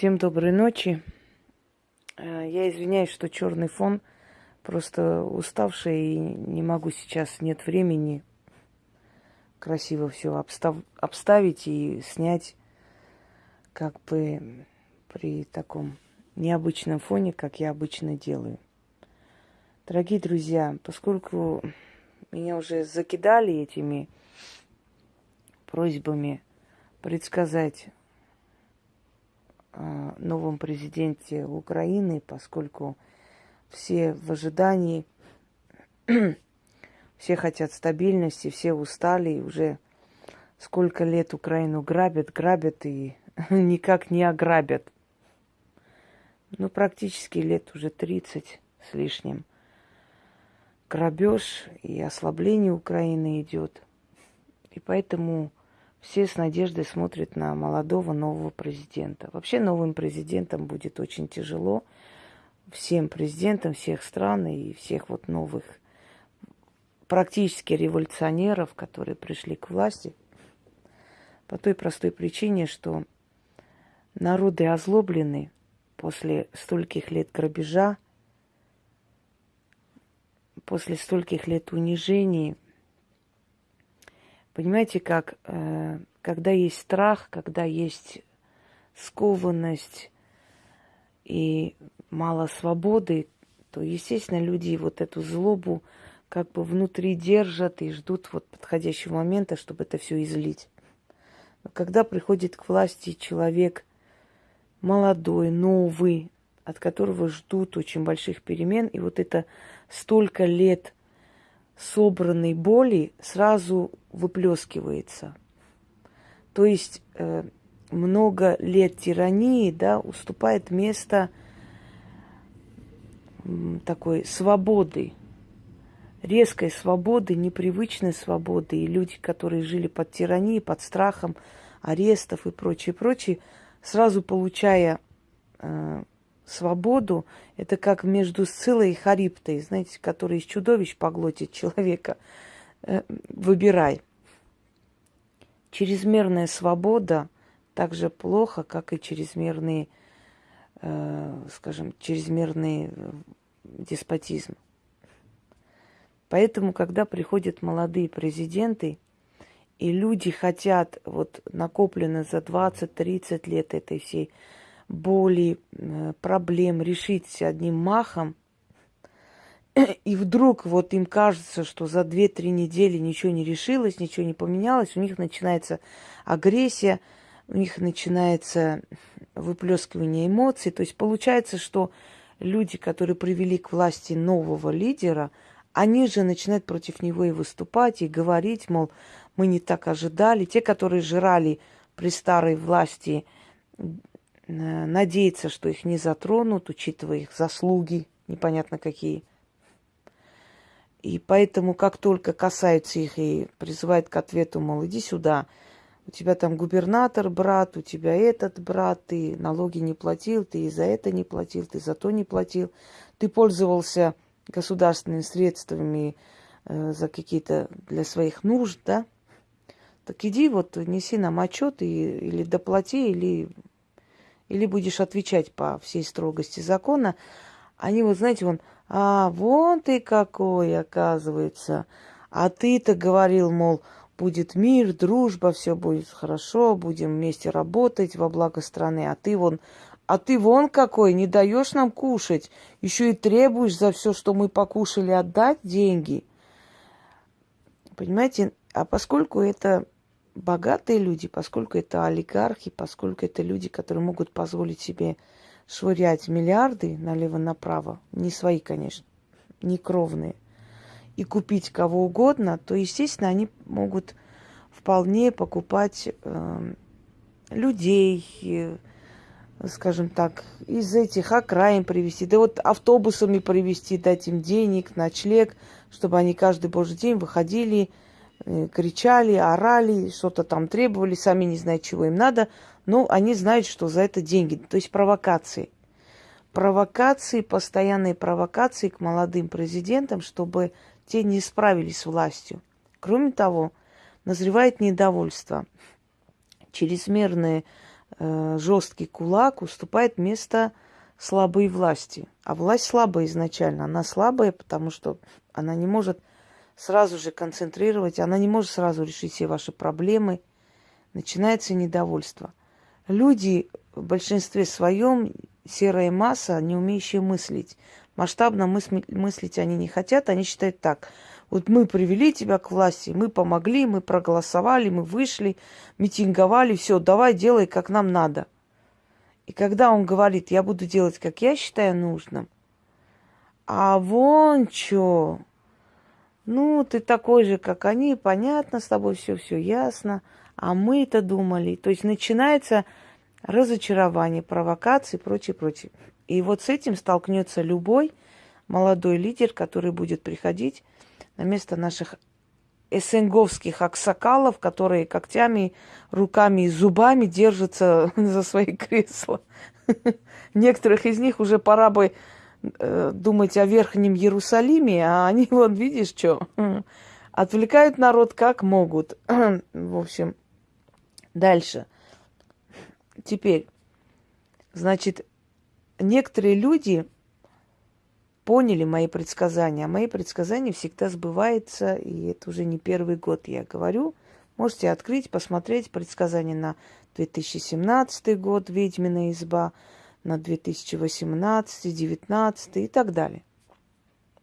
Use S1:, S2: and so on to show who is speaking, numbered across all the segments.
S1: Всем доброй ночи. Э, я извиняюсь, что черный фон. Просто уставшая и не могу сейчас, нет времени красиво все обстав... обставить и снять как бы при таком необычном фоне, как я обычно делаю. Дорогие друзья, поскольку меня уже закидали этими просьбами предсказать новом президенте Украины, поскольку все в ожидании, все хотят стабильности, все устали, и уже сколько лет Украину грабят, грабят и никак не ограбят. Ну, практически лет уже 30 с лишним. Грабеж и ослабление Украины идет. И поэтому все с надеждой смотрят на молодого нового президента. Вообще новым президентом будет очень тяжело. Всем президентам всех стран и всех вот новых практически революционеров, которые пришли к власти, по той простой причине, что народы озлоблены после стольких лет грабежа, после стольких лет унижений – Понимаете, как, э, когда есть страх, когда есть скованность и мало свободы, то, естественно, люди вот эту злобу как бы внутри держат и ждут вот подходящего момента, чтобы это все излить. Но когда приходит к власти человек молодой, новый, от которого ждут очень больших перемен, и вот это столько лет – собранной боли сразу выплескивается. То есть э, много лет тирании да, уступает место такой свободы, резкой свободы, непривычной свободы. И люди, которые жили под тиранией, под страхом арестов и прочее, прочее, сразу получая э, свободу, это как между Сцилой и Хариптой, знаете, который из чудовищ поглотит человека. Э, выбирай. Чрезмерная свобода так же плохо, как и чрезмерный, э, скажем, чрезмерный э, деспотизм. Поэтому, когда приходят молодые президенты, и люди хотят, вот накоплено за 20-30 лет этой всей боли, э, проблем решить одним махом, и вдруг вот им кажется, что за 2-3 недели ничего не решилось, ничего не поменялось, у них начинается агрессия, у них начинается выплескивание эмоций. То есть получается, что люди, которые привели к власти нового лидера, они же начинают против него и выступать, и говорить, мол, мы не так ожидали. Те, которые жрали при старой власти надеяться, что их не затронут, учитывая их заслуги, непонятно какие. И поэтому, как только касаются их и призывают к ответу, мол, иди сюда, у тебя там губернатор, брат, у тебя этот брат, ты налоги не платил, ты и за это не платил, ты за то не платил, ты пользовался государственными средствами э, за какие-то для своих нужд, да? Так иди вот неси нам отчет и, или доплати, или или будешь отвечать по всей строгости закона, они вот, знаете, вон, а, вон ты какой, оказывается. А ты-то говорил, мол, будет мир, дружба, все будет хорошо, будем вместе работать во благо страны. А ты вон, а ты вон какой, не даешь нам кушать, еще и требуешь за все, что мы покушали, отдать деньги. Понимаете, а поскольку это богатые люди, поскольку это олигархи, поскольку это люди, которые могут позволить себе швырять миллиарды налево-направо, не свои, конечно, не кровные, и купить кого угодно, то, естественно, они могут вполне покупать э, людей, э, скажем так, из этих окраин привезти, да вот автобусами привезти, дать им денег, ночлег, чтобы они каждый божий день выходили, кричали, орали, что-то там требовали, сами не знают, чего им надо, но они знают, что за это деньги, то есть провокации. Провокации, постоянные провокации к молодым президентам, чтобы те не справились с властью. Кроме того, назревает недовольство. Чрезмерное э, жесткий кулак уступает место слабой власти. А власть слабая изначально. Она слабая, потому что она не может сразу же концентрировать, она не может сразу решить все ваши проблемы. Начинается недовольство. Люди в большинстве своем серая масса, не умеющая мыслить. Масштабно мысли, мыслить они не хотят, они считают так. Вот мы привели тебя к власти, мы помогли, мы проголосовали, мы вышли, митинговали, все, давай делай, как нам надо. И когда он говорит, я буду делать, как я считаю нужным, а вон что, ну, ты такой же, как они, понятно с тобой все, все ясно, а мы-то думали. То есть начинается разочарование, провокации и прочее, прочее. И вот с этим столкнется любой молодой лидер, который будет приходить на место наших эсенговских аксакалов, которые когтями, руками и зубами держатся за свои кресла. Некоторых из них уже пора бы э, думать о Верхнем Иерусалиме, а они, вот видишь, что, отвлекают народ как могут. В общем, дальше. Теперь, значит, некоторые люди поняли мои предсказания. Мои предсказания всегда сбываются, и это уже не первый год я говорю. Можете открыть, посмотреть предсказания на 2017 год «Ведьмина изба», на 2018, 2019 и так далее.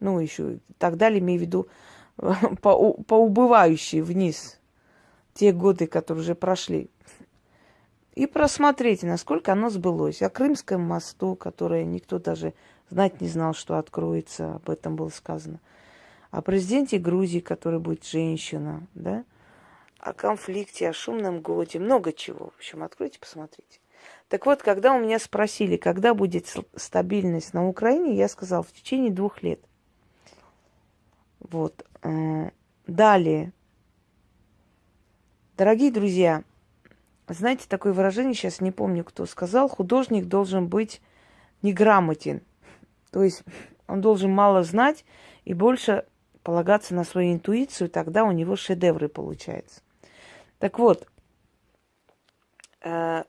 S1: Ну, еще и так далее, имею в виду по, по убывающей вниз те годы, которые уже прошли и просмотрите, насколько оно сбылось. О Крымском мосту, которое никто даже знать не знал, что откроется, об этом было сказано. О президенте Грузии, который будет женщина, да? О конфликте, о шумном годе, много чего. В общем, откройте, посмотрите. Так вот, когда у меня спросили, когда будет стабильность на Украине, я сказал, в течение двух лет. Вот. Э, далее. Дорогие друзья, знаете, такое выражение, сейчас не помню, кто сказал, художник должен быть неграмотен. То есть он должен мало знать и больше полагаться на свою интуицию, тогда у него шедевры получаются. Так вот, э,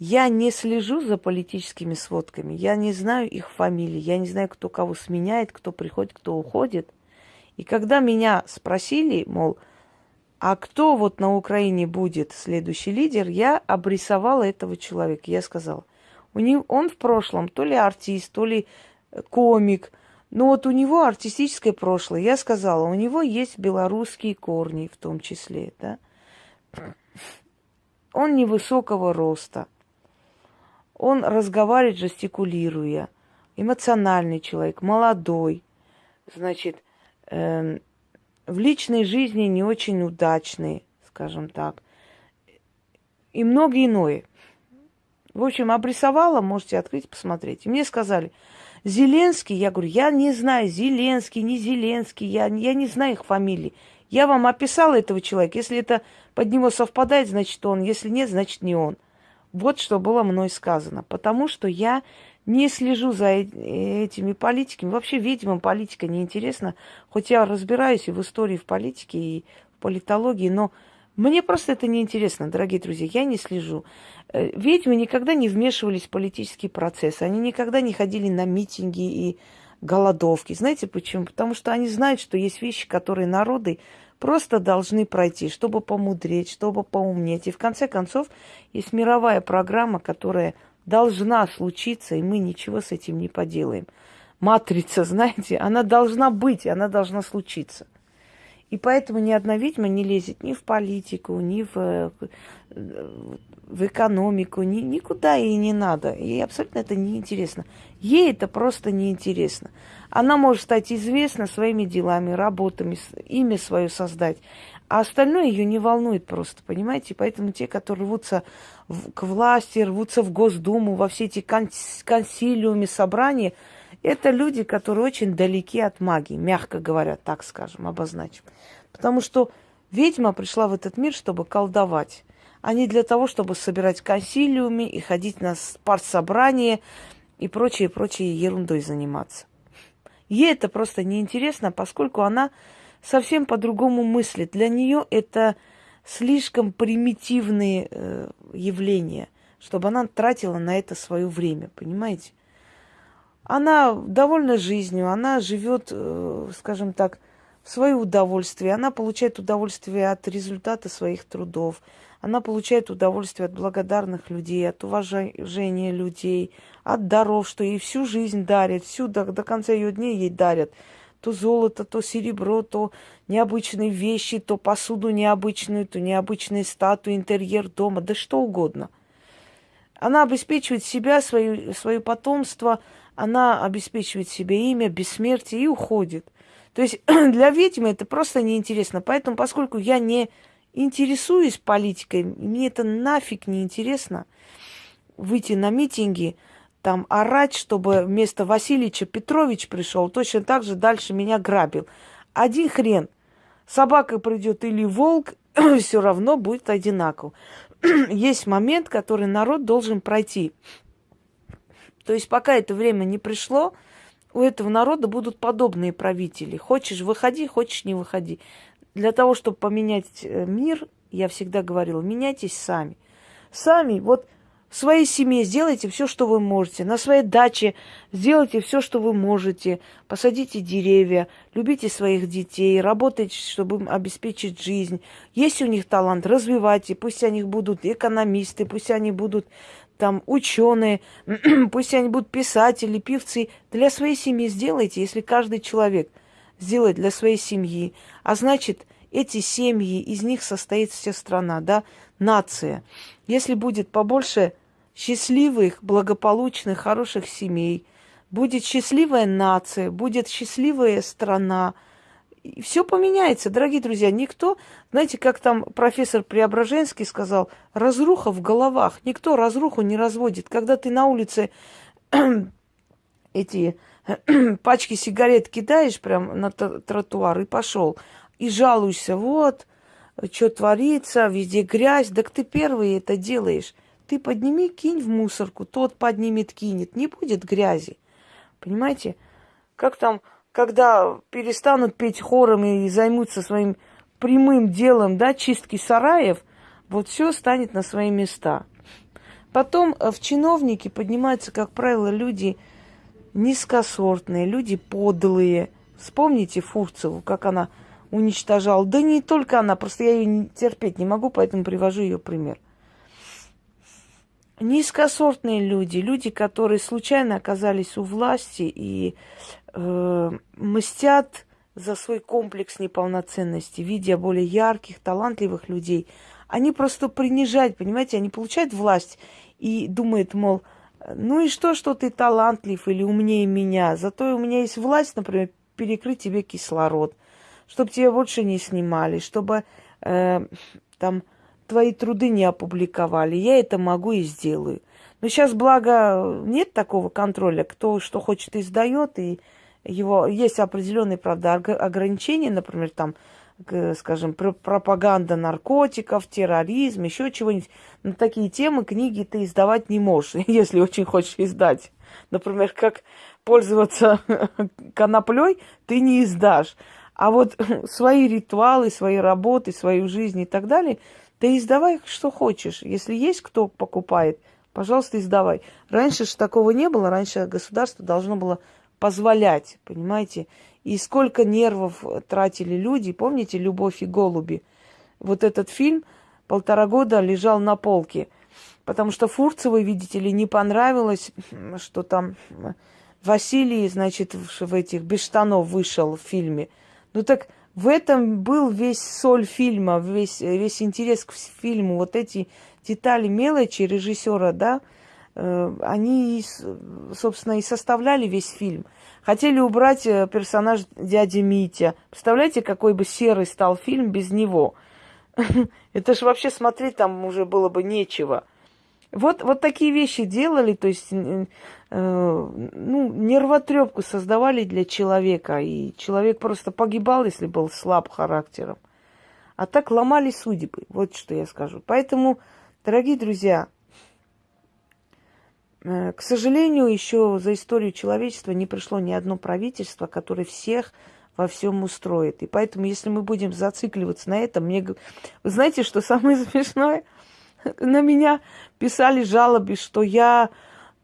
S1: я не слежу за политическими сводками, я не знаю их фамилии, я не знаю, кто кого сменяет, кто приходит, кто уходит. И когда меня спросили, мол, а кто вот на Украине будет следующий лидер, я обрисовала этого человека. Я сказала, у него, он в прошлом то ли артист, то ли э, комик, но вот у него артистическое прошлое. Я сказала, у него есть белорусские корни в том числе, да. Он невысокого роста. Он разговаривает, жестикулируя. Эмоциональный человек, молодой. Значит, эм, в личной жизни не очень удачные, скажем так, и многое иное. В общем, обрисовала, можете открыть, посмотреть. И мне сказали, Зеленский, я говорю, я не знаю, Зеленский, не Зеленский, я, я не знаю их фамилии. Я вам описала этого человека. Если это под него совпадает, значит он. Если нет, значит не он. Вот что было мной сказано. Потому что я не слежу за этими политиками. Вообще, видимо, политика неинтересна. Хоть я разбираюсь и в истории, в политике, и в политологии, но мне просто это неинтересно, дорогие друзья. Я не слежу. Э, ведьмы никогда не вмешивались в политические процессы. Они никогда не ходили на митинги и голодовки. Знаете почему? Потому что они знают, что есть вещи, которые народы просто должны пройти, чтобы помудреть, чтобы поумнеть. И в конце концов есть мировая программа, которая должна случиться, и мы ничего с этим не поделаем. Матрица, знаете, она должна быть, она должна случиться. И поэтому ни одна ведьма не лезет ни в политику, ни в, в экономику, ни, никуда ей не надо. Ей абсолютно это неинтересно. Ей это просто неинтересно. Она может стать известна своими делами, работами, имя свое создать. А остальное ее не волнует просто, понимаете? Поэтому те, которые рвутся в, к власти, рвутся в Госдуму, во все эти конс, консилиумы, собрания, это люди, которые очень далеки от магии, мягко говоря, так скажем, обозначим. Потому что ведьма пришла в этот мир, чтобы колдовать, а не для того, чтобы собирать консилиумы и ходить на партсобрания и прочее, прочее ерундой заниматься. Ей это просто неинтересно, поскольку она совсем по-другому мыслит. Для нее это слишком примитивные э, явления, чтобы она тратила на это свое время, понимаете? Она довольна жизнью, она живет, э, скажем так, в свое удовольствие, она получает удовольствие от результата своих трудов, она получает удовольствие от благодарных людей, от уважения людей, от даров, что ей всю жизнь дарят, всю до, до конца ее дней ей дарят. То золото, то серебро, то необычные вещи, то посуду необычную, то необычные статуи, интерьер дома, да что угодно. Она обеспечивает себя, свое, свое потомство, она обеспечивает себе имя, бессмертие и уходит. То есть для ведьмы это просто неинтересно. Поэтому, поскольку я не интересуюсь политикой, мне это нафиг не интересно выйти на митинги, там орать, чтобы вместо Васильевича Петрович пришел, точно так же дальше меня грабил. Один хрен. Собака придет или волк, все равно будет одинаково. Есть момент, который народ должен пройти. То есть пока это время не пришло, у этого народа будут подобные правители. Хочешь выходи, хочешь не выходи. Для того, чтобы поменять э, мир, я всегда говорила, меняйтесь сами. Сами, вот в своей семье сделайте все, что вы можете. На своей даче сделайте все, что вы можете. Посадите деревья, любите своих детей, работайте, чтобы им обеспечить жизнь. Есть у них талант, развивайте. Пусть они будут экономисты, пусть они будут там ученые, пусть они будут писатели, певцы. Для своей семьи сделайте, если каждый человек сделает для своей семьи. А значит, эти семьи, из них состоит вся страна, да, нация. Если будет побольше счастливых, благополучных, хороших семей, будет счастливая нация, будет счастливая страна. И все поменяется, дорогие друзья. Никто, знаете, как там профессор Преображенский сказал, разруха в головах. Никто разруху не разводит. Когда ты на улице эти пачки сигарет кидаешь прям на тротуар и пошел, и жалуешься, вот, что творится, везде грязь, так ты первый это делаешь. Ты подними, кинь в мусорку, тот поднимет, кинет. Не будет грязи. Понимаете? Как там, когда перестанут петь хором и займутся своим прямым делом, да, чистки сараев, вот все станет на свои места. Потом э, в чиновники поднимаются, как правило, люди низкосортные, люди подлые. Вспомните Фурцеву, как она уничтожала. Да не только она, просто я ее терпеть не могу, поэтому привожу ее пример – низкосортные люди, люди, которые случайно оказались у власти и э, мстят за свой комплекс неполноценности, видя более ярких, талантливых людей, они просто принижают, понимаете, они получают власть и думают, мол, ну и что, что ты талантлив или умнее меня, зато у меня есть власть, например, перекрыть тебе кислород, чтобы тебя больше не снимали, чтобы э, там твои труды не опубликовали. Я это могу и сделаю. Но сейчас, благо, нет такого контроля. Кто что хочет, издает, и его есть определенные, правда, ограничения, например, там, скажем, пропаганда наркотиков, терроризм, еще чего-нибудь. На такие темы книги ты издавать не можешь, если очень хочешь издать. Например, как пользоваться коноплей, ты не издашь. А вот свои ритуалы, свои работы, свою жизнь и так далее – да издавай, что хочешь. Если есть кто покупает, пожалуйста, издавай. Раньше же такого не было. Раньше государство должно было позволять, понимаете? И сколько нервов тратили люди. Помните «Любовь и голуби»? Вот этот фильм полтора года лежал на полке. Потому что Фурцевой, видите ли, не понравилось, что там Василий, значит, в этих без штанов вышел в фильме. Ну так в этом был весь соль фильма, весь, весь интерес к фильму. Вот эти детали, мелочи режиссера, да, э, они, собственно, и составляли весь фильм. Хотели убрать э, персонаж дяди Митя. Представляете, какой бы серый стал фильм без него? Это же вообще смотреть там уже было бы нечего. Вот, вот такие вещи делали, то есть, э, ну, нервотрепку создавали для человека, и человек просто погибал, если был слаб характером. А так ломали судьбы, вот что я скажу. Поэтому, дорогие друзья, э, к сожалению, еще за историю человечества не пришло ни одно правительство, которое всех во всем устроит. И поэтому, если мы будем зацикливаться на этом, мне... Вы знаете, что самое смешное? На меня писали жалобы, что я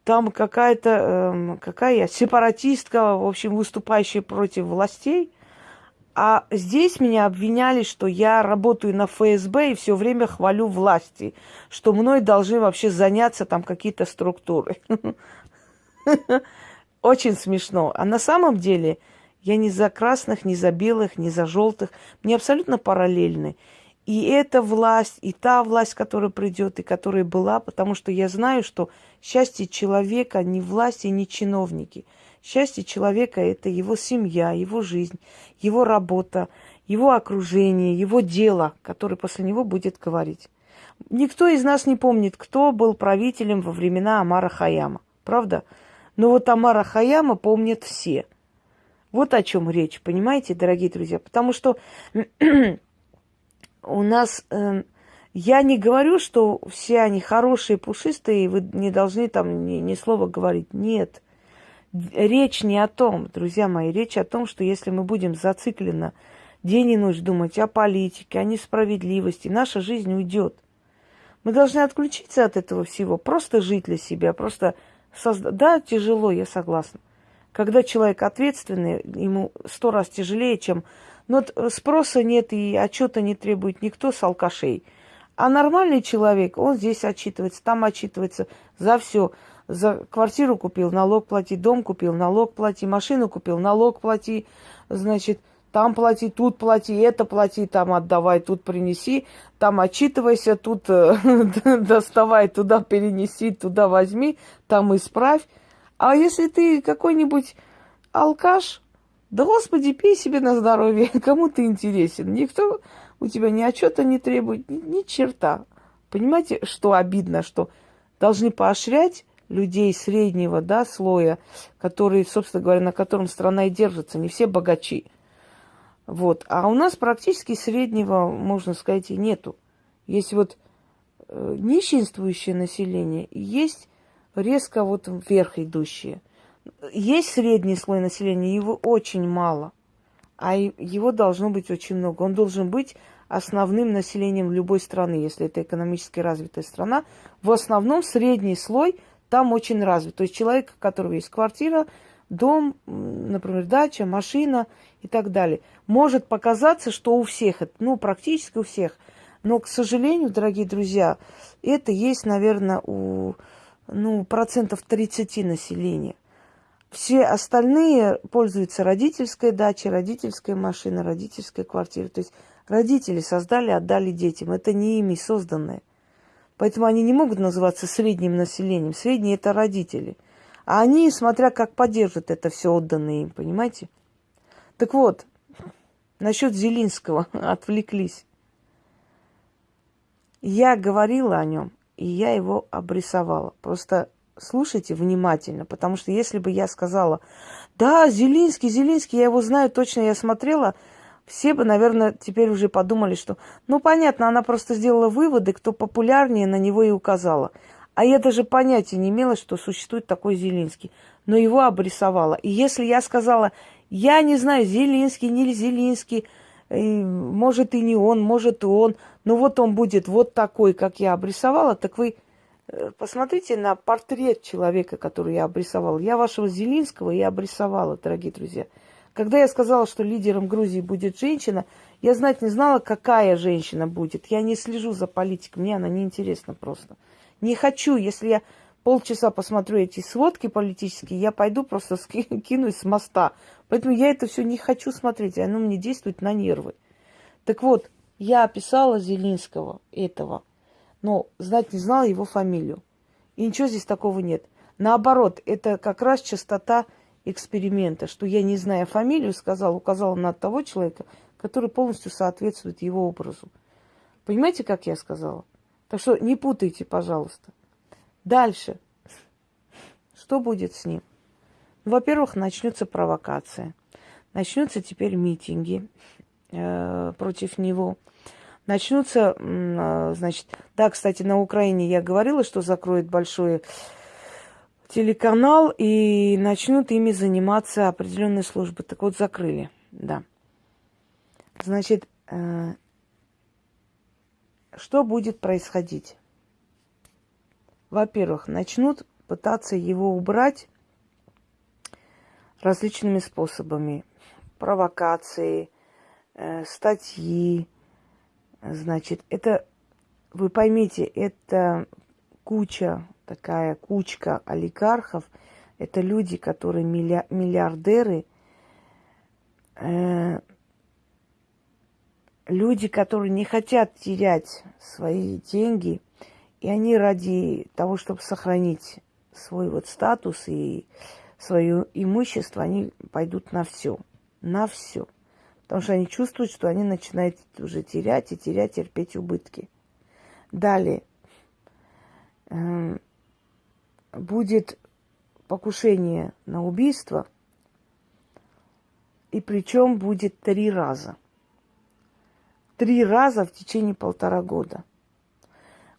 S1: там какая-то, э, какая я, сепаратистка, в общем, выступающая против властей. А здесь меня обвиняли, что я работаю на ФСБ и все время хвалю власти, что мной должны вообще заняться там какие-то структуры. Очень смешно. А на самом деле я ни за красных, ни за белых, ни за желтых. Мне абсолютно параллельны. И эта власть, и та власть, которая придет, и которая была, потому что я знаю, что счастье человека не власть и не чиновники. Счастье человека – это его семья, его жизнь, его работа, его окружение, его дело, которое после него будет говорить. Никто из нас не помнит, кто был правителем во времена Амара Хаяма. Правда? Но вот Амара Хаяма помнят все – вот о чем речь, понимаете, дорогие друзья? Потому что у нас... Э, я не говорю, что все они хорошие, пушистые, и вы не должны там ни, ни слова говорить. Нет. Речь не о том, друзья мои. Речь о том, что если мы будем зацикленно день и ночь думать о политике, о несправедливости, наша жизнь уйдет. Мы должны отключиться от этого всего, просто жить для себя, просто создать. Да, тяжело, я согласна. Когда человек ответственный, ему сто раз тяжелее, чем... Но ну, спроса нет и отчета не требует никто с алкашей. А нормальный человек, он здесь отчитывается, там отчитывается за все. За квартиру купил, налог плати, дом купил, налог плати, машину купил, налог плати, значит, там плати, тут плати, это плати, там отдавай, тут принеси, там отчитывайся, тут э, доставай, туда перенеси, туда возьми, там исправь. А если ты какой-нибудь алкаш, да господи, пей себе на здоровье, кому ты интересен. Никто у тебя ни отчета не требует, ни, черта. Понимаете, что обидно, что должны поощрять людей среднего да, слоя, которые, собственно говоря, на котором страна и держится, не все богачи. Вот. А у нас практически среднего, можно сказать, и нету. Есть вот э, нищенствующее население, есть резко вот вверх идущие. Есть средний слой населения, его очень мало, а его должно быть очень много. Он должен быть основным населением любой страны, если это экономически развитая страна. В основном средний слой там очень развит. То есть человек, у которого есть квартира, дом, например, дача, машина и так далее. Может показаться, что у всех, ну, практически у всех. Но, к сожалению, дорогие друзья, это есть, наверное, у ну, процентов 30 населения. Все остальные пользуются родительской дачей, родительской машиной, родительской квартирой. То есть родители создали, отдали детям. Это не ими созданное. Поэтому они не могут называться средним населением. Средние – это родители. А они, смотря как поддержат это все отданное им, понимаете? Так вот, насчет Зелинского отвлеклись. Я говорила о нем и я его обрисовала. Просто слушайте внимательно, потому что если бы я сказала, да, Зелинский, Зелинский, я его знаю точно, я смотрела, все бы, наверное, теперь уже подумали, что, ну, понятно, она просто сделала выводы, кто популярнее, на него и указала. А я даже понятия не имела, что существует такой Зелинский, но его обрисовала. И если я сказала, я не знаю, Зелинский, не Зелинский, может и не он, может и он, но вот он будет вот такой, как я обрисовала, так вы э, посмотрите на портрет человека, который я обрисовала. Я вашего Зелинского и обрисовала, дорогие друзья. Когда я сказала, что лидером Грузии будет женщина, я знать не знала, какая женщина будет. Я не слежу за политикой, мне она не интересна просто. Не хочу, если я полчаса посмотрю эти сводки политические, я пойду просто кинусь с моста. Поэтому я это все не хочу смотреть, оно мне действует на нервы. Так вот, я описала Зелинского этого, но знать не знала его фамилию. И ничего здесь такого нет. Наоборот, это как раз частота эксперимента, что я, не зная фамилию, сказала, указала на того человека, который полностью соответствует его образу. Понимаете, как я сказала? Так что не путайте, пожалуйста. Дальше. Что будет с ним? Во-первых, начнется провокация. Начнутся теперь митинги э, против него. Начнутся, э, значит, да, кстати, на Украине я говорила, что закроют большой телеканал и начнут ими заниматься определенные службы. Так вот, закрыли. Да. Значит, э, что будет происходить? Во-первых, начнут пытаться его убрать различными способами. Провокации, э, статьи. Значит, это, вы поймите, это куча, такая кучка олигархов. Это люди, которые миллиардеры, э, люди, которые не хотят терять свои деньги, и они ради того, чтобы сохранить свой вот статус и свое имущество, они пойдут на все. На все. Потому что они чувствуют, что они начинают уже терять и терять, терпеть убытки. Далее. Эм, будет покушение на убийство, и причем будет три раза. Три раза в течение полтора года –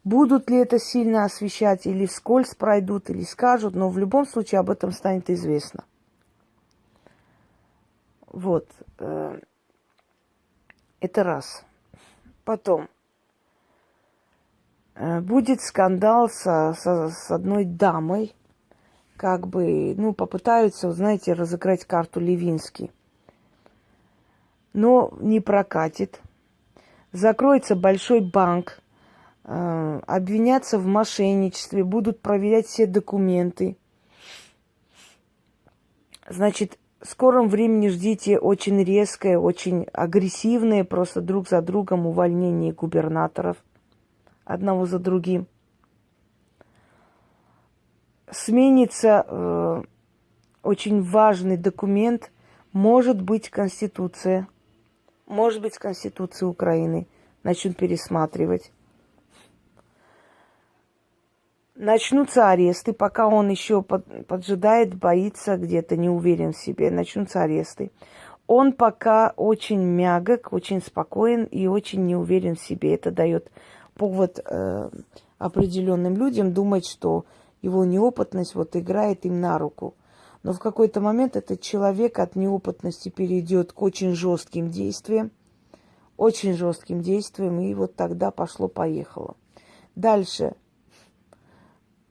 S1: Будут ли это сильно освещать или вскользь пройдут, или скажут, но в любом случае об этом станет известно. Вот. Это раз. Потом. Э, будет скандал со, со, с одной дамой. Как бы, ну, попытаются, знаете, разыграть карту Левинский. Но не прокатит. Закроется большой банк Э, обвинятся в мошенничестве, будут проверять все документы. Значит, в скором времени ждите очень резкое, очень агрессивное, просто друг за другом увольнение губернаторов одного за другим. Сменится э, очень важный документ, может быть Конституция, может быть Конституция Украины, начнут пересматривать. Начнутся аресты, пока он еще под, поджидает, боится где-то, не уверен в себе. Начнутся аресты. Он пока очень мягок, очень спокоен и очень не уверен в себе. Это дает повод э, определенным людям думать, что его неопытность вот играет им на руку. Но в какой-то момент этот человек от неопытности перейдет к очень жестким действиям, очень жестким действиям, и вот тогда пошло-поехало. Дальше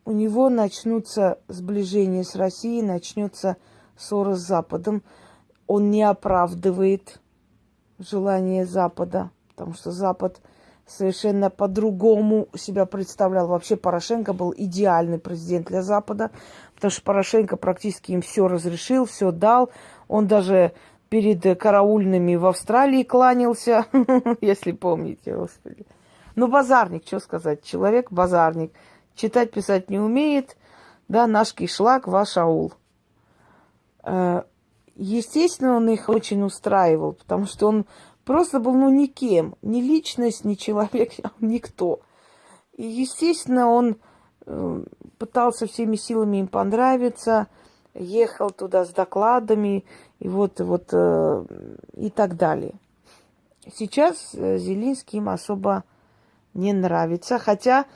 S1: у него начнутся сближения с Россией, начнется ссора с Западом. Он не оправдывает желание Запада, потому что Запад совершенно по-другому себя представлял. Вообще Порошенко был идеальный президент для Запада, потому что Порошенко практически им все разрешил, все дал. Он даже перед караульными в Австралии кланялся, если помните, господи. Ну, базарник, что сказать, человек базарник – читать, писать не умеет, да, наш кишлак, ваш аул. Э, естественно, он их очень устраивал, потому что он просто был, ну, никем, ни личность, ни человек, никто. И, естественно, он э, пытался всеми силами им понравиться, ехал туда с докладами, и вот, вот, э, и так далее. Сейчас Зелинский им особо не нравится, хотя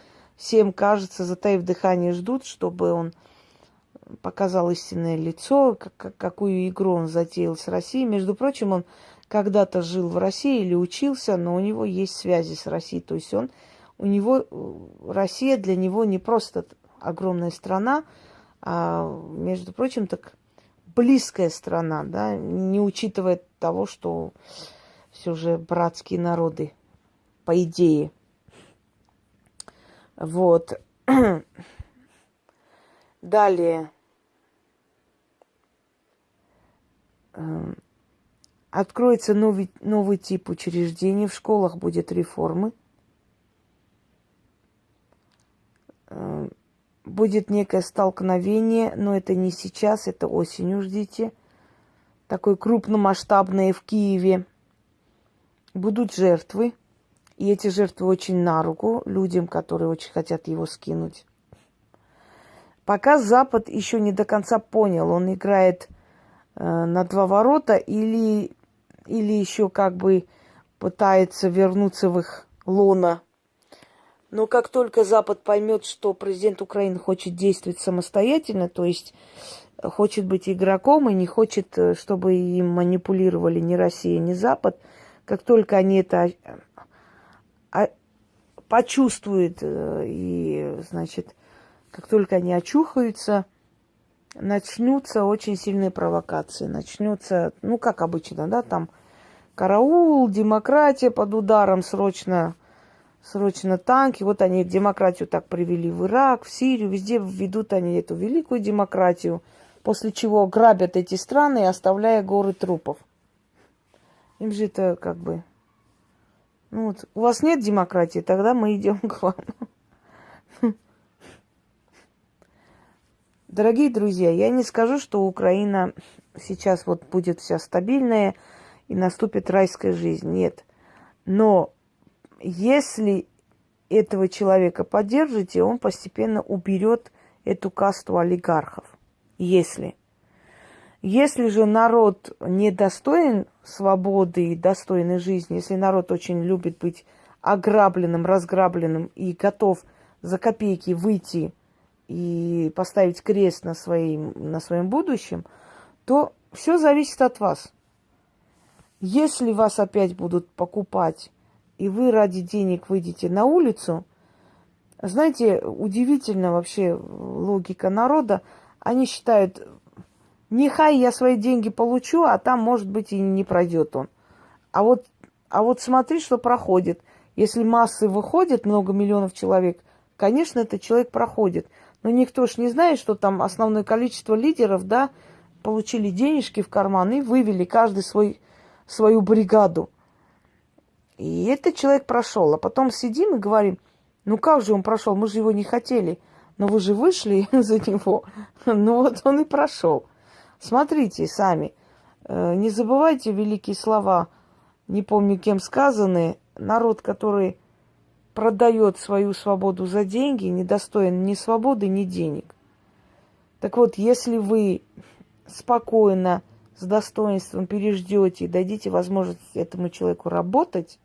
S1: Всем кажется, затаив дыхание, ждут, чтобы он показал истинное лицо, как, какую игру он затеял с Россией. Между прочим, он когда-то жил в России или учился, но у него есть связи с Россией. То есть он, у него, Россия для него не просто огромная страна, а, между прочим, так близкая страна, да, не учитывая того, что все же братские народы, по идее. Вот. Далее. Эм, откроется новый, новый тип учреждений, в школах будет реформы. Эм, будет некое столкновение, но это не сейчас, это осенью ждите. Такое крупномасштабное в Киеве. Будут жертвы. И эти жертвы очень на руку людям, которые очень хотят его скинуть. Пока Запад еще не до конца понял, он играет э, на два ворота или, или еще как бы пытается вернуться в их лона. Но как только Запад поймет, что президент Украины хочет действовать самостоятельно, то есть хочет быть игроком и не хочет, э, чтобы им манипулировали ни Россия, ни Запад, как только они это почувствуют э, и, значит, как только они очухаются, начнутся очень сильные провокации. Начнется, ну, как обычно, да, там караул, демократия под ударом, срочно, срочно танки. Вот они демократию так привели в Ирак, в Сирию, везде ведут они эту великую демократию, после чего грабят эти страны, оставляя горы трупов. Им же это как бы... Ну вот, у вас нет демократии, тогда мы идем к вам. Дорогие друзья, я не скажу, что Украина сейчас вот будет вся стабильная и наступит райская жизнь. Нет. Но если этого человека поддержите, он постепенно уберет эту касту олигархов. Если. Если же народ недостоин свободы и достойной жизни, если народ очень любит быть ограбленным, разграбленным и готов за копейки выйти и поставить крест на, своим, на своем будущем, то все зависит от вас. Если вас опять будут покупать, и вы ради денег выйдете на улицу, знаете, удивительно вообще логика народа. Они считают, нехай я свои деньги получу, а там, может быть, и не пройдет он. А вот, а вот смотри, что проходит. Если массы выходят, много миллионов человек, конечно, этот человек проходит. Но никто ж не знает, что там основное количество лидеров, да, получили денежки в карман и вывели каждый свой, свою бригаду. И этот человек прошел. А потом сидим и говорим, ну как же он прошел, мы же его не хотели. Но вы же вышли за него. Ну вот он и прошел. Смотрите сами. Э, не забывайте великие слова, не помню кем сказанные. Народ, который продает свою свободу за деньги, недостоин ни свободы, ни денег. Так вот, если вы спокойно, с достоинством переждете и дадите возможность этому человеку работать,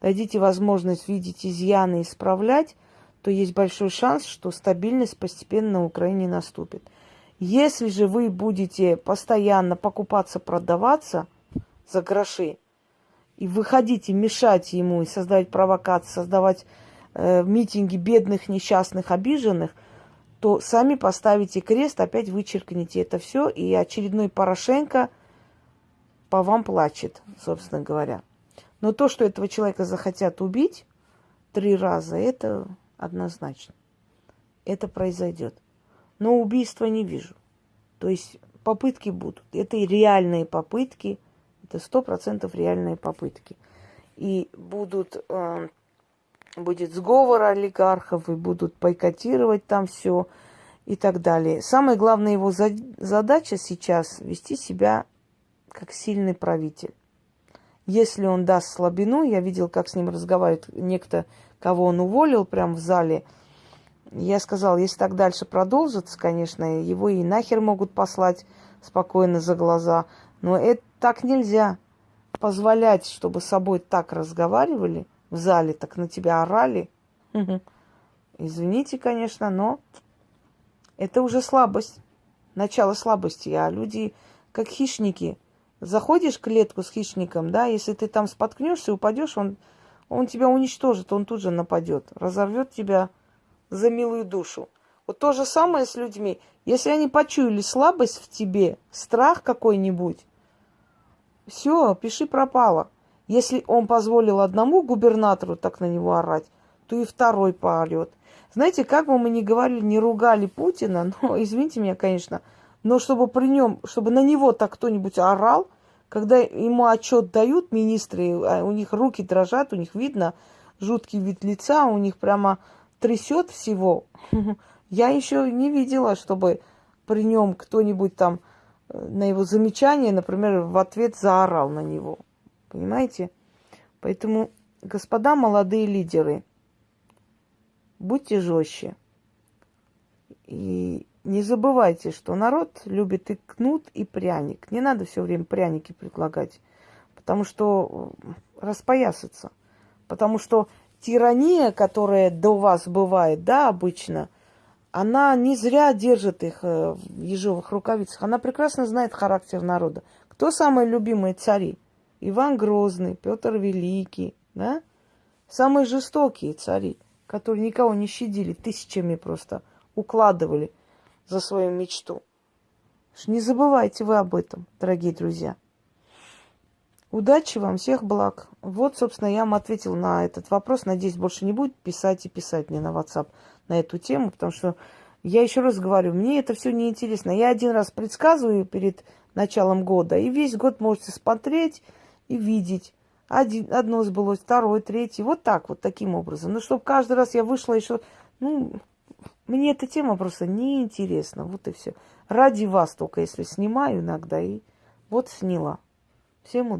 S1: дадите возможность видеть изъяны и исправлять, то есть большой шанс, что стабильность постепенно на Украине наступит. Если же вы будете постоянно покупаться, продаваться за гроши, и выходить мешать ему, и создавать провокации, создавать э, митинги бедных, несчастных, обиженных, то сами поставите крест, опять вычеркните это все, и очередной Порошенко по вам плачет, собственно говоря. Но то, что этого человека захотят убить три раза, это однозначно. Это произойдет. Но убийства не вижу. То есть попытки будут. Это и реальные попытки – это сто процентов реальные попытки. И будут, э, будет сговор олигархов, и будут бойкотировать там все и так далее. Самая главная его за, задача сейчас вести себя как сильный правитель. Если он даст слабину, я видел, как с ним разговаривает некто, кого он уволил прямо в зале. Я сказал, если так дальше продолжится, конечно, его и нахер могут послать спокойно за глаза. Но это так нельзя. Позволять, чтобы с собой так разговаривали в зале, так на тебя орали. Извините, конечно, но это уже слабость. Начало слабости. А люди, как хищники, заходишь в клетку с хищником, да, если ты там споткнешься, упадешь, он, он тебя уничтожит, он тут же нападет, разорвет тебя за милую душу. Вот то же самое с людьми. Если они почуяли слабость в тебе, страх какой-нибудь, все, пиши пропало. Если он позволил одному губернатору так на него орать, то и второй поорет. Знаете, как бы мы ни говорили, не ругали Путина, но, извините меня, конечно, но чтобы при нем, чтобы на него так кто-нибудь орал, когда ему отчет дают министры, а у них руки дрожат, у них видно жуткий вид лица, у них прямо трясет всего. Я еще не видела, чтобы при нем кто-нибудь там на его замечание, например, в ответ заорал на него. Понимаете? Поэтому, господа молодые лидеры, будьте жестче. И не забывайте, что народ любит и кнут, и пряник. Не надо все время пряники предлагать, потому что распоясаться. Потому что тирания, которая до вас бывает, да, обычно, она не зря держит их э, в ежовых рукавицах. Она прекрасно знает характер народа. Кто самые любимые цари? Иван Грозный, Петр Великий, да? Самые жестокие цари, которые никого не щадили, тысячами просто укладывали за свою мечту. Не забывайте вы об этом, дорогие друзья. Удачи вам, всех благ. Вот, собственно, я вам ответил на этот вопрос. Надеюсь, больше не будет писать и писать мне на WhatsApp на эту тему, потому что я еще раз говорю, мне это все неинтересно. Я один раз предсказываю перед началом года, и весь год можете смотреть и видеть. Один, одно сбылось, второе, третье. Вот так, вот таким образом. Ну, чтобы каждый раз я вышла еще... Ну, мне эта тема просто неинтересна. Вот и все. Ради вас только, если снимаю иногда. И вот сняла. Всем удачи.